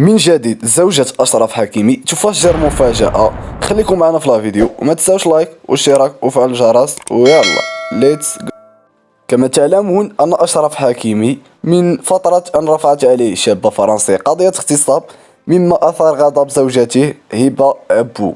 من جديد زوجة أشرف حكيمي تفجر مفاجأة. خليكم معنا في لا فيديو وما تنساوش like واشتراك وفعل الجرس ويلا let's كما تعلمون أن أشرف حكيمي من فترة أن رفعت عليه شابة فرنسية قضية اغتصاب مما أثار غضب زوجته هبة عبوك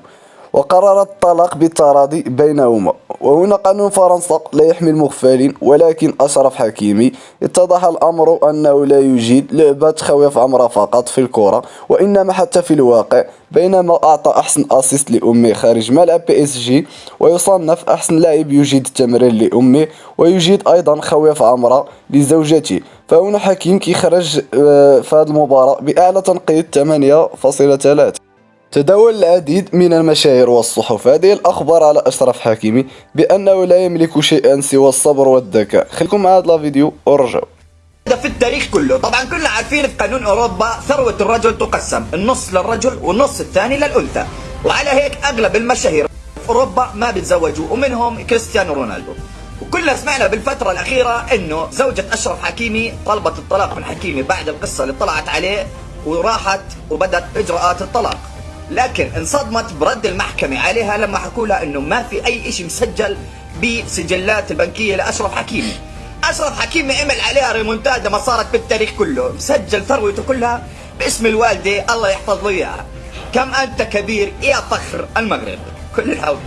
وقررت الطلاق بالتراضي بينهما. وهنا قانون فرنسا لا يحمي المغفلين ولكن أشرف حكيمي اتضح الأمر أنه لا يجيد لعبة خويف عمرة فقط في الكرة وإنما حتى في الواقع بينما أعطى أحسن أسيست لأمه خارج ملعب بي اس جي ويصنف أحسن لاعب يجيد التمرين لأمه ويجيد أيضا خويف عمرة لزوجته. فهنا حكيم كيخرج آه، في هذه المباراة بأعلى تنقيط 8.3 تداول العديد من المشاهير والصحف. هذه الأخبار على أشرف حكيمي بأنه لا يملك شيئا سوى الصبر والذكاء. خليكم مع هذا الفيديو ورجعوا. في التاريخ كله. طبعا كلنا عارفين في قانون أوروبا ثروة الرجل تقسم النص للرجل والنص الثاني للأنثى. وعلى هيك أغلب المشاهير في أوروبا ما بيتزوجوا ومنهم كريستيانو رونالدو. وكلنا سمعنا بالفترة الأخيرة إنه زوجة أشرف حكيمي طلبت الطلاق من حكيمي بعد القصة اللي طلعت عليه وراحت وبدت إجراءات الطلاق. لكن انصدمت برد المحكمة عليها لما حكوا لها إنه ما في أي شيء مسجل بسجلات البنكية لأشرف حكيمي. أشرف حكيمي عمل عليها ريمونتادا ما صارت بالتاريخ كله. مسجل ثروته كلها باسم الوالدة الله يحفظ إياها. كم أنت كبير يا فخر المغرب. كل الحول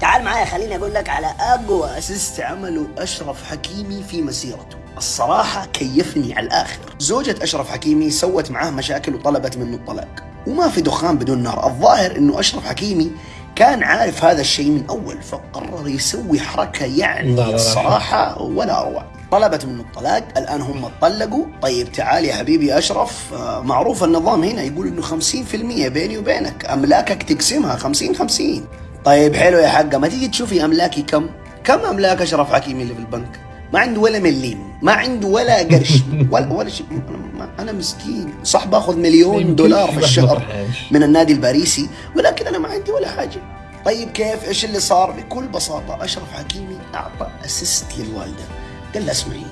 تعال معايا خليني أقول لك على أقوى اسيست عمله أشرف حكيمي في مسيرته. الصراحة كيفني على الآخر. زوجة أشرف حكيمي سوت معاه مشاكل وطلبت منه الطلاق. وما في دخان بدون نار. الظاهر أنه أشرف حكيمي كان عارف هذا الشيء من أول فقرر يسوي حركة يعني الصراحة ولا أروع طلبت منه الطلاق الآن هم اتطلقوا طيب تعال يا حبيبي أشرف. آه، معروف النظام هنا يقول إنه 50% بيني وبينك. أملاكك تقسمها 50 50 طيب حلو يا حقة. ما تيجي تشوفي أملاكي كم؟ كم أملاك أشرف حكيمي اللي في البنك؟ ما عنده ولا مليم ما عنده ولا قرش. ولا ولا شيء. أنا مسكين. صح باخذ مليون دولار في الشهر من النادي الباريسي ولكن أنا ما عندي ولا حاجة. طيب كيف؟ إيش اللي صار؟ بكل بساطة أشرف حكيمي أعطى اسيست للوالدة. قال لها اسمعي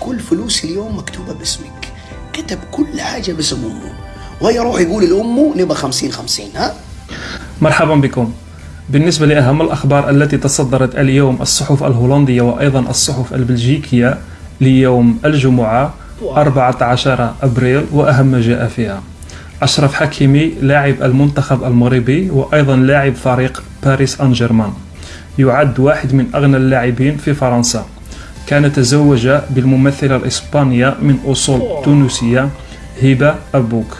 كل فلوسي اليوم مكتوبة باسمك. كتب كل حاجة باسم أمه. وهي يروح يقول لأمه نبغى 50 50 ها؟ مرحبا بكم. بالنسبة لأهم الأخبار التي تصدرت اليوم الصحف الهولندية وأيضا الصحف البلجيكية ليوم الجمعة 14 أبريل وأهم ما جاء فيها. أشرف حكيمي لاعب المنتخب المغربي وأيضا لاعب فريق باريس أن جيرمان يعد واحد من أغنى اللاعبين في فرنسا. كان تزوج بالممثلة الإسبانية من أصول تونسية هبة أبوك.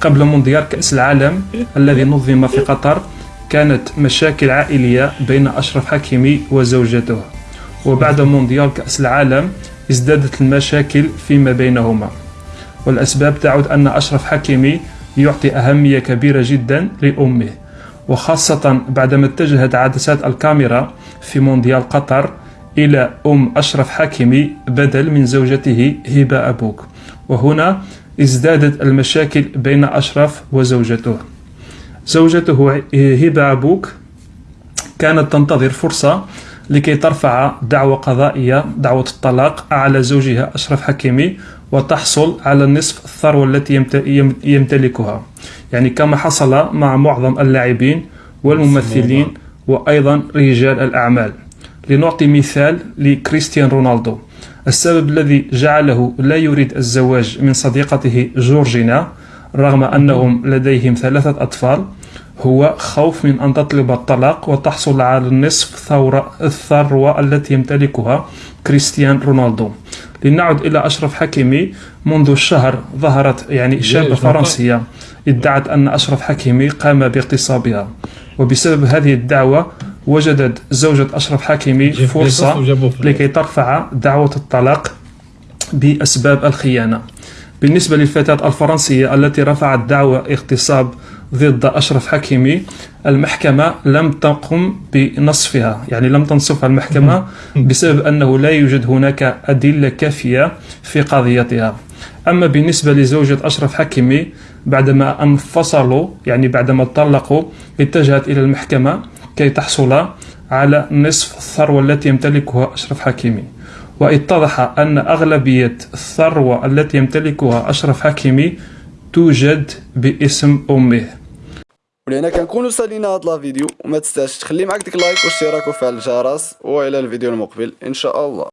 قبل مونديال كأس العالم الذي نظم في قطر كانت مشاكل عائلية بين أشرف حكيمي وزوجته. وبعد مونديال كأس العالم ازدادت المشاكل فيما بينهما. والأسباب تعود أن أشرف حكيمي يعطي أهمية كبيرة جدا لأمه وخاصة بعدما اتجهت عدسات الكاميرا في مونديال قطر إلى أم أشرف حكيمي بدل من زوجته هبة أبوك. وهنا ازدادت المشاكل بين أشرف وزوجته. زوجته هبة أبوك. كانت تنتظر فرصة لكي ترفع دعوة قضائية دعوة الطلاق على زوجها أشرف حكيمي وتحصل على نصف الثروة التي يمتلكها. يعني كما حصل مع معظم اللاعبين والممثلين وأيضا رجال الأعمال. لنعطي مثال لكريستيان رونالدو. السبب الذي جعله لا يريد الزواج من صديقته جورجينا رغم أنهم لديهم ثلاثة أطفال هو خوف من أن تطلب الطلاق وتحصل على نصف ثورة الثروة التي يمتلكها كريستيان رونالدو. لنعد إلى أشرف حكيمي. منذ الشهر ظهرت يعني شابة فرنسية. ادعت أن أشرف حكيمي قام باغتصابها وبسبب هذه الدعوة وجدت زوجة أشرف حكيمي فرصة لكي ترفع دعوة الطلاق بأسباب الخيانة. بالنسبة للفتاة الفرنسية التي رفعت دعوى اغتصاب ضد أشرف حكيمي المحكمة لم تقم بنصفها. يعني لم تنصفها المحكمة بسبب أنه لا يوجد هناك أدلة كافية في قضيتها. أما بالنسبة لزوجة أشرف حكيمي بعدما انفصلوا يعني بعدما طلقوا اتجهت إلى المحكمة كي تحصل على نصف الثروة التي يمتلكها أشرف حكيمي. واتضح أن أغلبية الثروة التي يمتلكها أشرف حكيمي توجد باسم أمه. ولهنا كنكونوا سالينا هاد لا فيديو وما تنساش تخلي معاك ديك لايك واشتراك وفعل الجرس وإلى الفيديو المقبل إن شاء الله.